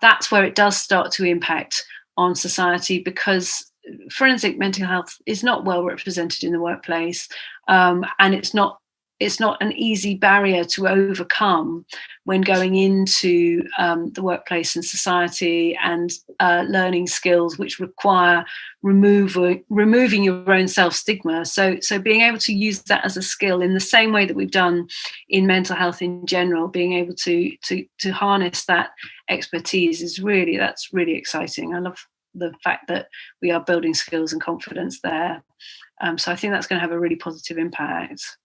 that's where it does start to impact on society because forensic mental health is not well represented in the workplace um, and it's not it's not an easy barrier to overcome when going into um, the workplace and society and uh, learning skills which require removing removing your own self stigma. So so being able to use that as a skill in the same way that we've done in mental health in general, being able to to to harness that expertise is really that's really exciting. I love the fact that we are building skills and confidence there. Um, so I think that's going to have a really positive impact.